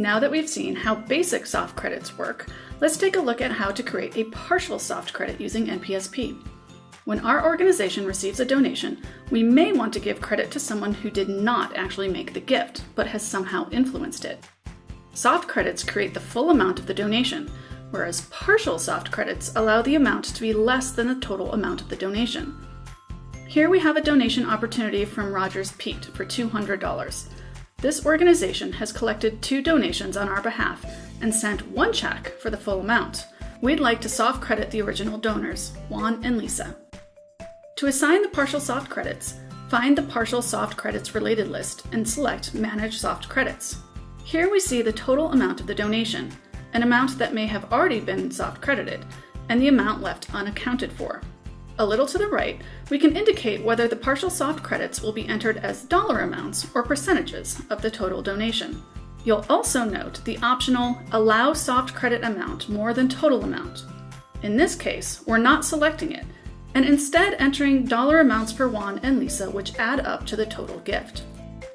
Now that we've seen how basic soft credits work, let's take a look at how to create a partial soft credit using NPSP. When our organization receives a donation, we may want to give credit to someone who did not actually make the gift, but has somehow influenced it. Soft credits create the full amount of the donation, whereas partial soft credits allow the amount to be less than the total amount of the donation. Here we have a donation opportunity from Rogers Pete for $200. This organization has collected two donations on our behalf and sent one check for the full amount. We'd like to soft credit the original donors, Juan and Lisa. To assign the partial soft credits, find the partial soft credits related list and select Manage Soft Credits. Here we see the total amount of the donation, an amount that may have already been soft credited, and the amount left unaccounted for. A little to the right, we can indicate whether the partial soft credits will be entered as dollar amounts or percentages of the total donation. You'll also note the optional Allow Soft Credit Amount more than total amount. In this case, we're not selecting it, and instead entering dollar amounts for Juan and Lisa which add up to the total gift.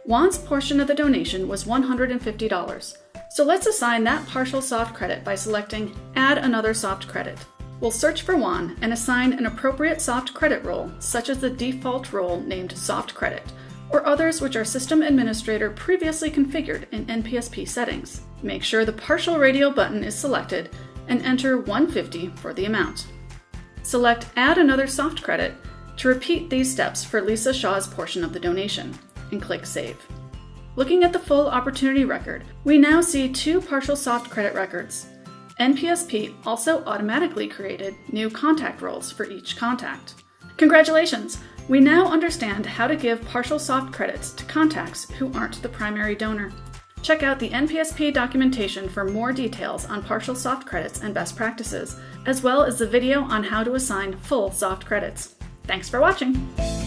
Juan's portion of the donation was $150, so let's assign that partial soft credit by selecting Add another soft credit. We'll search for Juan and assign an appropriate soft credit role, such as the default role named Soft Credit, or others which our system administrator previously configured in NPSP settings. Make sure the partial radio button is selected and enter 150 for the amount. Select Add another soft credit to repeat these steps for Lisa Shaw's portion of the donation and click Save. Looking at the full opportunity record, we now see two partial soft credit records. NPSP also automatically created new contact roles for each contact. Congratulations! We now understand how to give partial soft credits to contacts who aren't the primary donor. Check out the NPSP documentation for more details on partial soft credits and best practices, as well as the video on how to assign full soft credits. Thanks for watching!